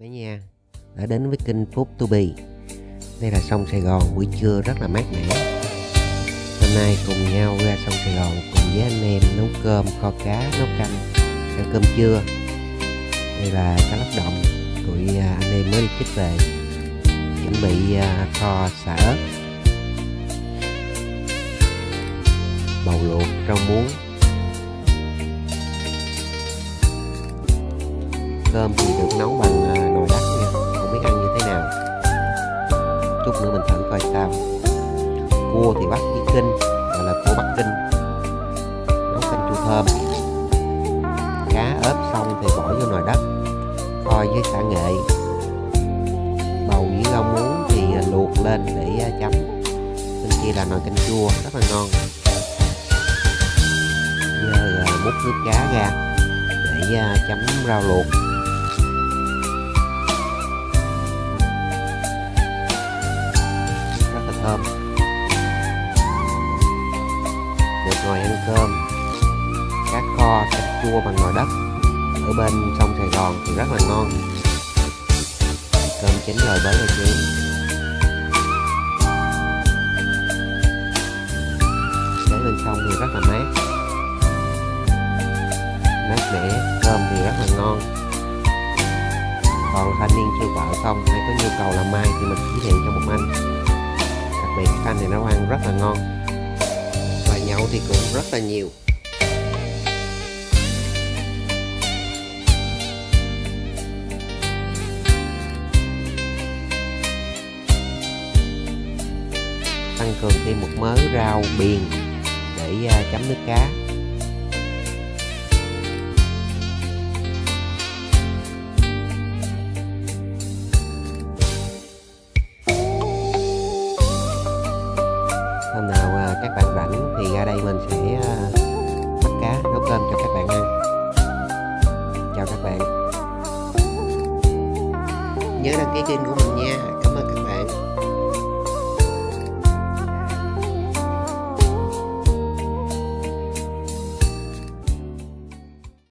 cả nhà đã đến với kênh Food to Be. Đây là sông Sài Gòn, buổi trưa rất là mát mẻ. Hôm nay cùng nhau ra sông Sài Gòn cùng với anh em nấu cơm, kho cá, nấu canh, ăn cơm trưa. Đây là cá lóc đồng tụi à, anh em mới đi chích về. Chuẩn bị à, kho xả ớt. Bầu luộc rau muống. Cơm thì được nấu bằng à, nồi đất nha. Không biết ăn như thế nào. Chút nữa mình thử coi sao. Cua thì bắt với kinh, gọi là cua bắc kinh. Nấu canh chua thơm. Cá ớp xong thì bỏ vô nồi đất kho với xả nghệ. Bầu với rau muống thì à, luộc lên để à, chấm. Bên kia là nồi canh chua, rất là ngon. Giờ múc nước cá ra để chấm rau luộc. Thơm. Được ngồi ăn cơm cá kho canh chua bằng nồi đất ở bên sông Sài Gòn thì rất là ngon. Cơm chín rồi bới ra chén để bên sông thì rất là mát. Mát mẻ cơm thì rất là ngon. Còn thanh niên chưa vợ không? Hay có nhu cầu làm mai thì mình giới thiệu cho một anh đặc biệt các anh này nấu ăn rất là ngon. Và nhậu thì cũng rất là nhiều. Tăng cường thêm một mớ rau biền để à, chấm nước cá. Nhớ đăng ký kênh của mình nha